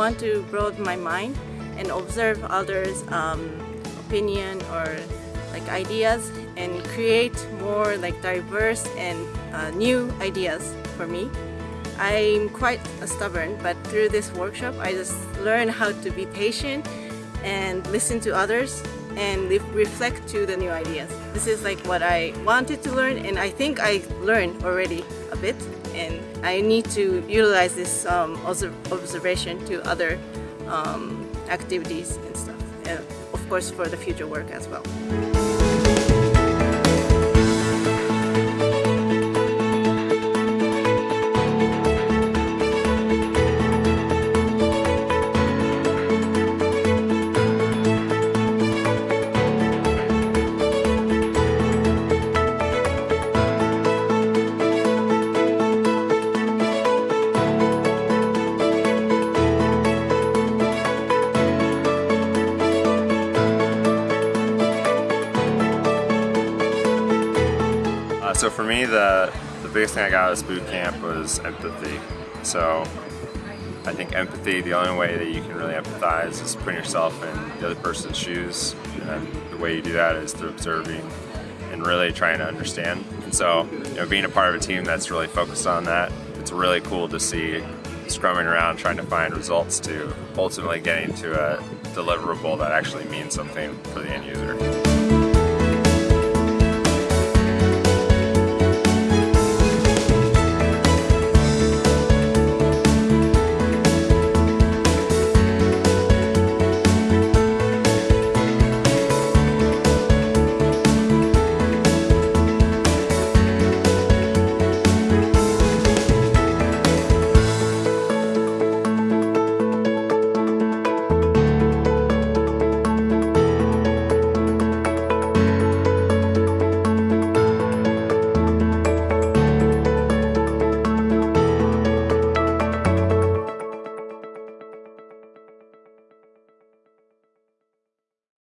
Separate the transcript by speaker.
Speaker 1: want to broaden my mind and observe others' um, opinion or like ideas and create more like diverse and uh, new ideas for me. I'm quite stubborn, but through this workshop, I just learned how to be patient and listen to others and reflect to the new ideas. This is like what I wanted to learn and I think I learned already a bit and I need to utilize this um, observation to other um, activities and stuff. And of course for the future work as well.
Speaker 2: So for me, the, the biggest thing I got out of boot camp was empathy. So I think empathy, the only way that you can really empathize is putting yourself in the other person's shoes. And the way you do that is through observing and really trying to understand. And so, you know, being a part of a team that's really focused on that, it's really cool to see scrumming around trying to find results to ultimately getting to a deliverable that actually means something for the end user.